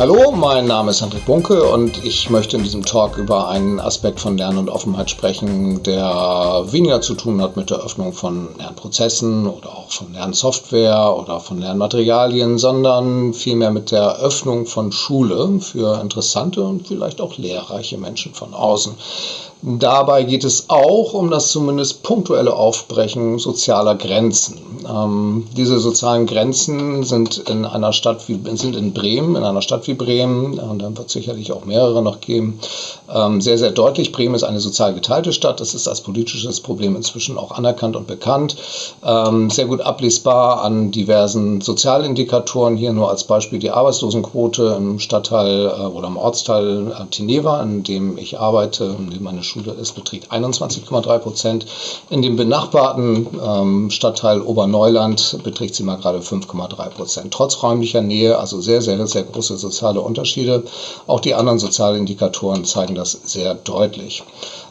Hallo, mein Name ist Hendrik Bunke und ich möchte in diesem Talk über einen Aspekt von Lernen und Offenheit sprechen, der weniger zu tun hat mit der Öffnung von Lernprozessen oder auch von Lernsoftware oder von Lernmaterialien, sondern vielmehr mit der Öffnung von Schule für interessante und vielleicht auch lehrreiche Menschen von außen. Dabei geht es auch um das zumindest punktuelle Aufbrechen sozialer Grenzen. Ähm, diese sozialen Grenzen sind in einer Stadt wie sind in Bremen, in einer Stadt wie Bremen, und dann wird es sicherlich auch mehrere noch geben, ähm, sehr, sehr deutlich. Bremen ist eine sozial geteilte Stadt. Das ist als politisches Problem inzwischen auch anerkannt und bekannt. Ähm, sehr gut ablesbar an diversen Sozialindikatoren. Hier nur als Beispiel die Arbeitslosenquote im Stadtteil äh, oder im Ortsteil äh, Tineva, in dem ich arbeite, in dem meine Schule ist, beträgt 21,3 Prozent. In dem benachbarten ähm, Stadtteil Oberneuland beträgt sie mal gerade 5,3 Prozent. Trotz räumlicher Nähe, also sehr, sehr, sehr große soziale Unterschiede. Auch die anderen Sozialindikatoren zeigen das sehr deutlich.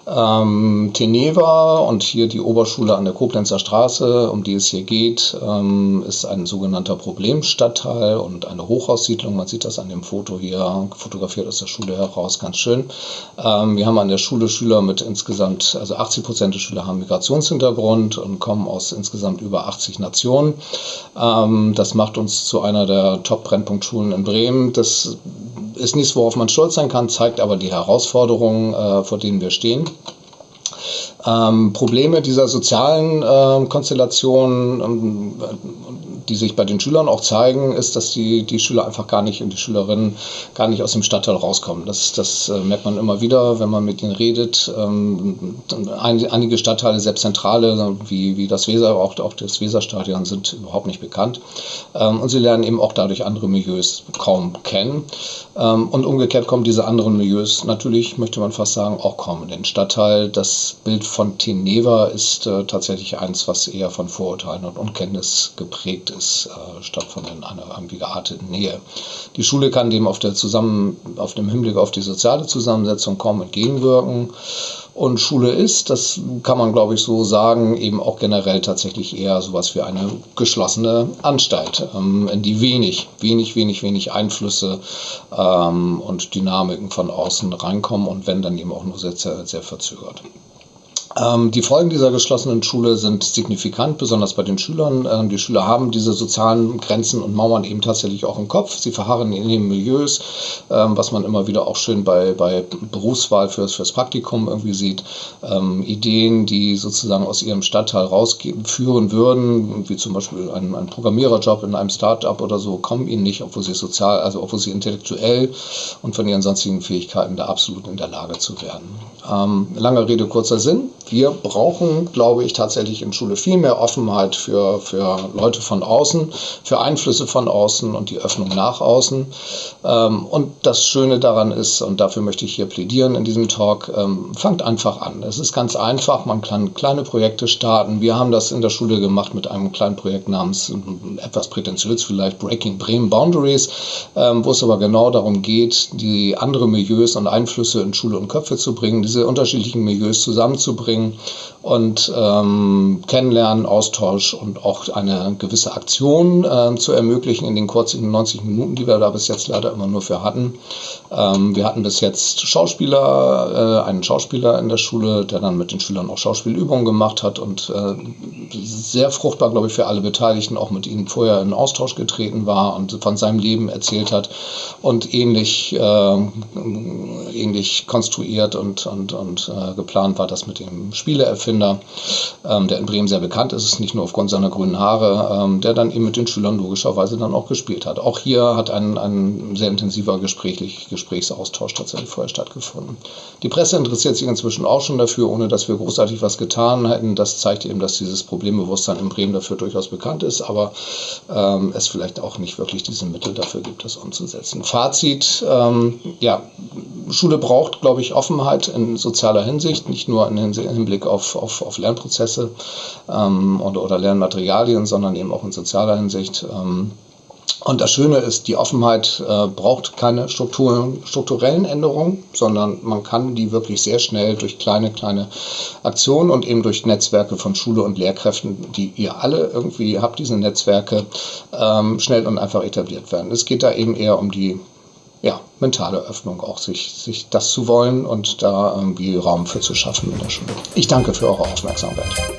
Ähm, Teneva und hier die Oberschule an der Koblenzer Straße, um die es hier geht, ähm, ist ein sogenannter Problemstadtteil und eine Hochhaussiedlung. Man sieht das an dem Foto hier, fotografiert aus der Schule heraus, ganz schön. Ähm, wir haben an der Schule Schüler mit insgesamt, also 80 Prozent der Schüler haben Migrationshintergrund und kommen aus insgesamt über 80 Nationen. Ähm, das macht uns zu einer der Top-Brennpunktschulen in Bremen. Das ist nichts, worauf man stolz sein kann, zeigt aber die Herausforderungen, äh, vor denen wir stehen. Ähm, Probleme dieser sozialen äh, Konstellation, ähm, die sich bei den Schülern auch zeigen, ist, dass die, die Schüler einfach gar nicht und die Schülerinnen gar nicht aus dem Stadtteil rauskommen. Das, das äh, merkt man immer wieder, wenn man mit ihnen redet. Ähm, ein, einige Stadtteile, selbst Zentrale, wie, wie das Weser, auch, auch das Weserstadion, sind überhaupt nicht bekannt. Ähm, und sie lernen eben auch dadurch andere Milieus kaum kennen. Ähm, und umgekehrt kommen diese anderen Milieus natürlich, möchte man fast sagen, auch kaum in den Stadtteil. Das Bild von Teneva ist äh, tatsächlich eins, was eher von Vorurteilen und Unkenntnis geprägt ist, äh, statt von einer irgendwie gearteten Nähe. Die Schule kann dem auf, der Zusammen, auf dem Hinblick auf die soziale Zusammensetzung kaum entgegenwirken. Und Schule ist, das kann man glaube ich so sagen, eben auch generell tatsächlich eher sowas wie eine geschlossene Anstalt, ähm, in die wenig, wenig, wenig, wenig Einflüsse ähm, und Dynamiken von außen reinkommen und wenn dann eben auch nur sehr, sehr, sehr verzögert. Ähm, die Folgen dieser geschlossenen Schule sind signifikant, besonders bei den Schülern. Ähm, die Schüler haben diese sozialen Grenzen und Mauern eben tatsächlich auch im Kopf. Sie verharren in den Milieus, ähm, was man immer wieder auch schön bei, bei Berufswahl fürs, fürs Praktikum irgendwie sieht. Ideen, die sozusagen aus ihrem Stadtteil rausführen würden, wie zum Beispiel ein, ein Programmiererjob in einem Start-up oder so, kommen ihnen nicht, obwohl sie sozial, also obwohl sie intellektuell und von ihren sonstigen Fähigkeiten da absolut in der Lage zu werden. Lange Rede, kurzer Sinn wir brauchen, glaube ich, tatsächlich in Schule viel mehr Offenheit für, für Leute von außen, für Einflüsse von außen und die Öffnung nach außen. Ähm, und das Schöne daran ist, und dafür möchte ich hier plädieren in diesem Talk, ähm, fangt einfach an. Es ist ganz einfach, man kann kleine Projekte starten. Wir haben das in der Schule gemacht mit einem kleinen Projekt namens, etwas prätentiös vielleicht, Breaking Bremen Boundaries, ähm, wo es aber genau darum geht, die andere Milieus und Einflüsse in Schule und Köpfe zu bringen, diese unterschiedlichen Milieus zusammenzubringen bringen und ähm, Kennenlernen, Austausch und auch eine gewisse Aktion äh, zu ermöglichen in den kurzen 90 Minuten, die wir da bis jetzt leider immer nur für hatten. Ähm, wir hatten bis jetzt Schauspieler, äh, einen Schauspieler in der Schule, der dann mit den Schülern auch Schauspielübungen gemacht hat und äh, sehr fruchtbar, glaube ich, für alle Beteiligten auch mit ihnen vorher in Austausch getreten war und von seinem Leben erzählt hat und ähnlich, äh, ähnlich konstruiert und, und, und äh, geplant war das mit dem Spieleerfinder, ähm, der in Bremen sehr bekannt ist, nicht nur aufgrund seiner grünen Haare, ähm, der dann eben mit den Schülern logischerweise dann auch gespielt hat. Auch hier hat ein, ein sehr intensiver Gesprächlich, Gesprächsaustausch tatsächlich vorher stattgefunden. Die Presse interessiert sich inzwischen auch schon dafür, ohne dass wir großartig was getan hätten. Das zeigt eben, dass dieses Problembewusstsein in Bremen dafür durchaus bekannt ist, aber ähm, es vielleicht auch nicht wirklich diese Mittel dafür gibt, das umzusetzen. Fazit, ähm, ja, Schule braucht, glaube ich, Offenheit in sozialer Hinsicht, nicht nur in Hinblick auf, auf, auf Lernprozesse ähm, oder, oder Lernmaterialien, sondern eben auch in sozialer Hinsicht. Ähm, Und das Schöne ist, die Offenheit äh, braucht keine Strukturen, strukturellen Änderungen, sondern man kann die wirklich sehr schnell durch kleine, kleine Aktionen und eben durch Netzwerke von Schule und Lehrkräften, die ihr alle irgendwie habt, diese Netzwerke, ähm, schnell und einfach etabliert werden. Es geht da eben eher um die ja, mentale Öffnung, auch sich, sich das zu wollen und da irgendwie Raum für zu schaffen in der Schule. Ich danke für eure Aufmerksamkeit.